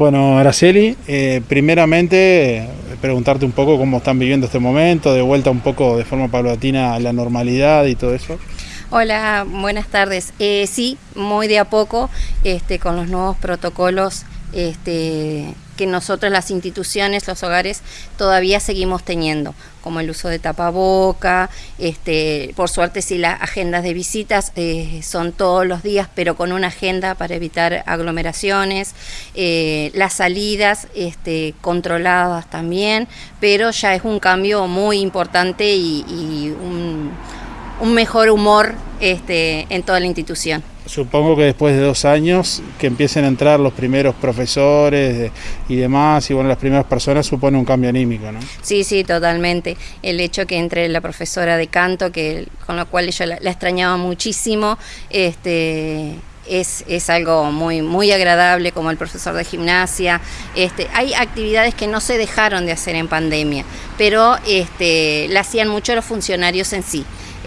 Bueno, Araceli, eh, primeramente eh, preguntarte un poco cómo están viviendo este momento, de vuelta un poco de forma paulatina a la normalidad y todo eso. Hola, buenas tardes. Eh, sí, muy de a poco, este, con los nuevos protocolos este, que nosotros las instituciones, los hogares, todavía seguimos teniendo, como el uso de tapaboca, este, por suerte si las agendas de visitas eh, son todos los días, pero con una agenda para evitar aglomeraciones, eh, las salidas este, controladas también, pero ya es un cambio muy importante y, un, un, mejor humor este, en toda la institución supongo que después de dos años que empiecen a entrar los primeros profesores y demás, y bueno, las primeras personas supone un cambio anímico, ¿no? Sí, sí, totalmente. El hecho que entre la profesora de canto, que con la cual yo la, extrañaba muchísimo, este es, es, algo muy, muy agradable, como el profesor de gimnasia. Este, hay actividades que no se dejaron de hacer en pandemia, pero este, la hacían mucho los funcionarios en sí.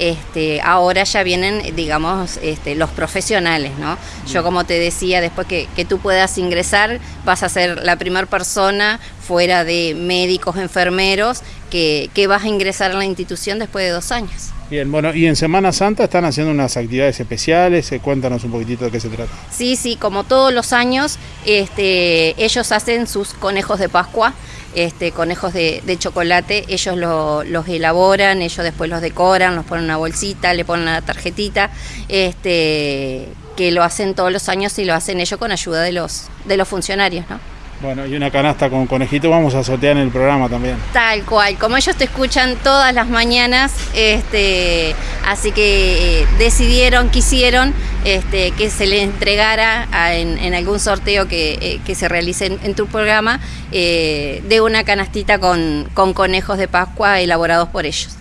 Este, ahora ya vienen, digamos, este, los profesionales, ¿no? Yo como te decía, después que, tú puedas ingresar, vas a ser la primera persona fuera de médicos, enfermeros, que, que vas a ingresar a la institución después de dos años. Bien, bueno, y en Semana Santa están haciendo unas actividades especiales, eh, cuéntanos un poquitito de qué se trata. Sí, sí, como todos los años, este, ellos hacen sus conejos de Pascua, este, conejos de, chocolate, ellos los elaboran, ellos después los decoran, los ponen en una bolsita, le ponen una tarjetita, este, que lo hacen todos los años y lo hacen ellos con ayuda de los, de los funcionarios, ¿no? Bueno, y una canasta con conejito vamos a sortear en el programa también. Tal cual, como ellos te escuchan todas las mañanas, este, así que eh, decidieron, quisieron este, que se le entregara en, algún sorteo que, eh, se realice en, tu programa eh, de una canastita con, con conejos de Pascua elaborados por ellos.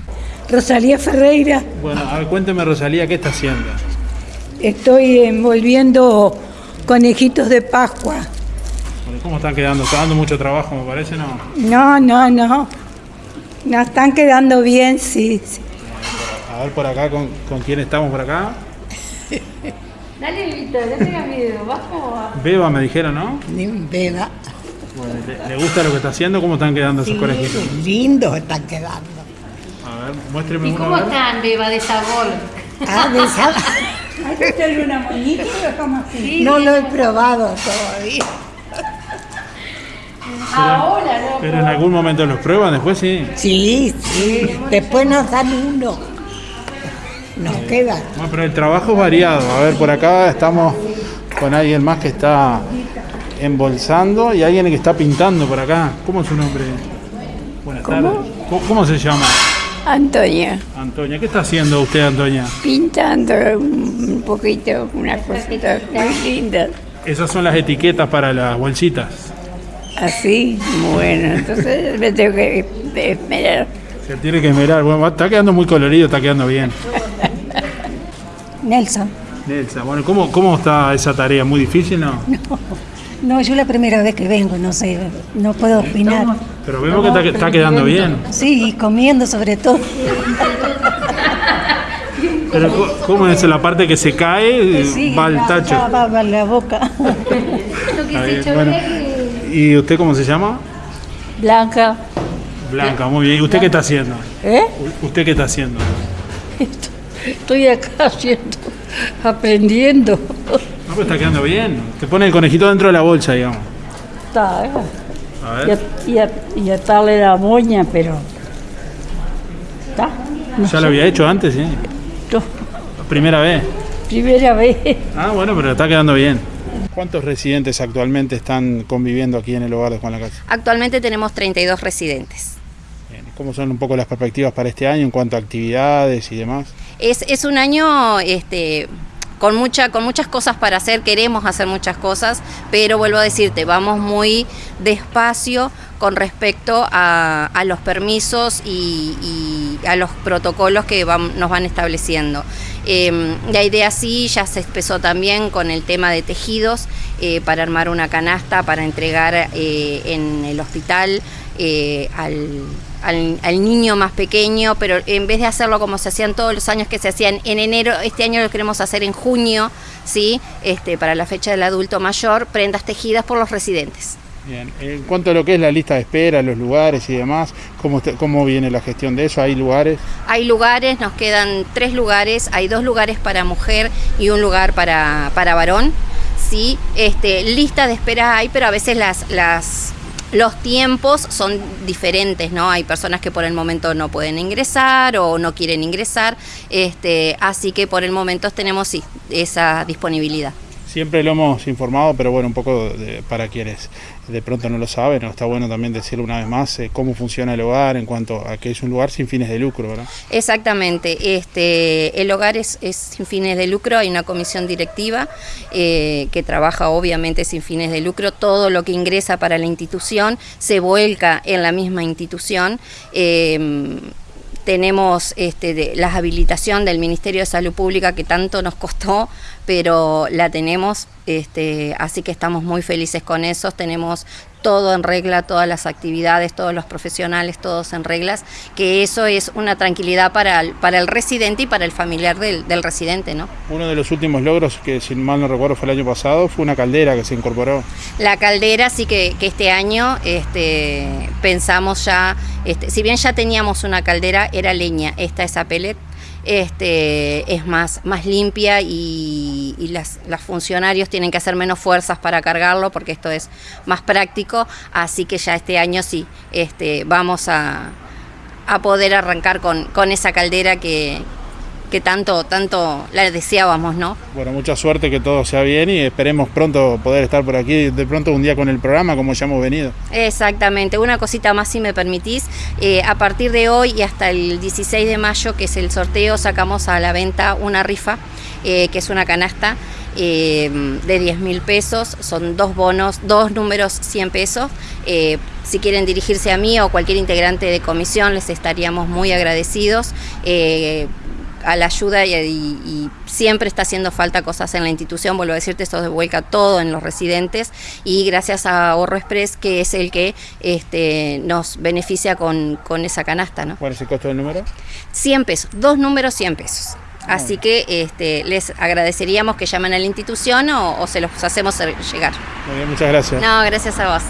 Rosalía Ferreira. Bueno, a ver, cuénteme Rosalía, ¿qué está haciendo? Estoy envolviendo conejitos de Pascua. ¿Cómo están quedando? ¿Está dando mucho trabajo, me parece, no? No, no, no. Nos están quedando bien, sí. A ver por acá, ¿con, con quién estamos por acá? Dale, Víctor, no tengas miedo. ¿Vas va? Beba, me dijeron, ¿no? Beba. Bueno, ¿le, gusta lo que está haciendo? ¿Cómo están quedando esos conejitos? Lindos están quedando. A ver, muéstreme ¿Y cómo están, Beba, de sabor? Ah, de sabor. ¿Hay que hacerle una monita así? No lo he probado todavía. Ahora no. Pero en algún momento los prueban, después sí. Sí, sí. Después nos dan uno. Nos queda. Bueno, pero el trabajo es variado. A ver, por acá estamos con alguien más que está embolsando y alguien que está pintando por acá. ¿Cómo es su nombre? Buenas tardes. ¿Cómo se llama? Antonia. Antonia, ¿qué está haciendo usted, Antonia? Pintando un poquito, una cosita muy linda. Esas son las etiquetas para las bolsitas. Así, bueno, entonces me tengo que esmerar. Se tiene que esmerar, bueno, está quedando muy colorido, está quedando bien. Nelson. Nelson, bueno, ¿cómo, ¿cómo está esa tarea? ¿Muy difícil, no? No, yo la primera vez que vengo, no sé, no puedo opinar. Pero vemos que está, quedando bien. Sí, comiendo sobre todo. Pero ¿cómo es la parte que se cae? va al tacho. Va, va, la boca. ¿Y usted cómo se llama? Blanca. Blanca, muy bien. ¿Y usted qué está haciendo? ¿Eh? ¿Usted qué está haciendo? Estoy acá haciendo, aprendiendo. No, pero está quedando bien. Te pone el conejito dentro de la bolsa, digamos. Está, ¿eh? A ver. Y, a, y, atarle la moña, pero... ¿Está? ¿Ya lo había hecho antes, sí? No. ¿Primera vez? Primera vez. Ah, bueno, pero está quedando bien. ¿Cuántos residentes actualmente están conviviendo aquí en el hogar de Juan Lacase? Actualmente tenemos 32 residentes. ¿Cómo son un poco las perspectivas para este año en cuanto a actividades y demás? Es, es un año este, con, mucha, con muchas cosas para hacer, queremos hacer muchas cosas, pero vuelvo a decirte, vamos muy despacio con respecto a, los permisos y, a los protocolos que nos van estableciendo. Em, la idea sí ya se empezó también con el tema de tejidos eh, para armar una canasta para entregar eh, en el hospital eh, al, al, niño más pequeño, pero en vez de hacerlo como se hacían todos los años que se hacían en enero, este año lo queremos hacer en junio, ¿sí? este, para la fecha del adulto mayor, prendas tejidas por los residentes. Bien, en cuanto a lo que es la lista de espera, los lugares y demás, ¿cómo, ¿cómo viene la gestión de eso? ¿Hay lugares? Hay lugares, nos quedan tres lugares, hay dos lugares para mujer y un lugar para, para varón. Sí, este, lista de espera hay, pero a veces las, las, los tiempos son diferentes, ¿no? Hay personas que por el momento no pueden ingresar o no quieren ingresar, este, así que por el momento tenemos sí, esa disponibilidad. Siempre lo hemos informado, pero bueno, un poco de, para quienes de pronto no lo saben, está bueno también decirlo una vez más eh, cómo funciona el hogar en cuanto a que es un lugar sin fines de lucro, ¿verdad? Exactamente, este, el hogar es, es sin fines de lucro, hay una comisión directiva eh, que trabaja obviamente sin fines de lucro, todo lo que ingresa para la institución se vuelca en la misma institución. Eh, tenemos este, la habilitación del Ministerio de Salud Pública que tanto nos costó, pero la tenemos, este, así que estamos muy felices con eso, tenemos todo en regla, todas las actividades, todos los profesionales, todos en reglas, que eso es una tranquilidad para el, para el residente y para el familiar del, del residente. ¿no? Uno de los últimos logros, que si mal no recuerdo fue el año pasado, fue una caldera que se incorporó. La caldera sí que, que este año este, pensamos ya, este, si bien ya teníamos una caldera, era leña, esta es a pellet, este, es más, más limpia y, las, las, funcionarios tienen que hacer menos fuerzas para cargarlo porque esto es más práctico, así que ya este año sí, este, vamos a, a poder arrancar con esa caldera que, que tanto, tanto la deseábamos, ¿no? Bueno, mucha suerte, que todo sea bien y esperemos pronto poder estar por aquí, de pronto un día con el programa como ya hemos venido. Exactamente, una cosita más si me permitís, eh, a partir de hoy y hasta el 16 de mayo, que es el sorteo, sacamos a la venta una rifa, eh, que es una canasta eh, de 10 mil pesos, son dos bonos, dos números 100 pesos. Eh, si quieren dirigirse a mí o cualquier integrante de comisión, les estaríamos muy agradecidos. Eh, a la ayuda y, y, y, siempre está haciendo falta cosas en la institución, vuelvo a decirte, esto se vuelca todo en los residentes y gracias a Ahorro Express que es el que este, nos beneficia con, con esa canasta. ¿no? ¿Cuál es el costo del número? 100 pesos, dos números 100 pesos. Así que este, les agradeceríamos que llamen a la institución o, o se los hacemos llegar. Muy bien, muchas gracias. No, gracias a vos.